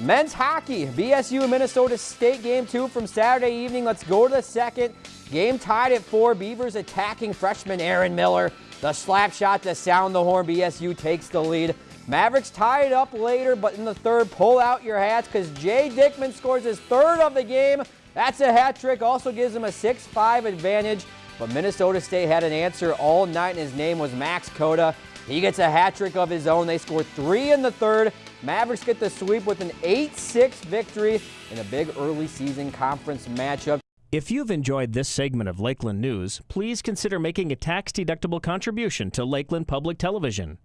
Men's hockey, BSU and Minnesota State game two from Saturday evening. Let's go to the second. Game tied at four. Beavers attacking freshman Aaron Miller. The slap shot to sound the horn. BSU takes the lead. Mavericks tie it up later, but in the third, pull out your hats because Jay Dickman scores his third of the game. That's a hat trick. Also gives him a 6-5 advantage. But Minnesota State had an answer all night, and his name was Max Coatta. He gets a hat trick of his own. They score three in the third. Mavericks get the sweep with an 8-6 victory in a big early season conference matchup. If you've enjoyed this segment of Lakeland News, please consider making a tax-deductible contribution to Lakeland Public Television.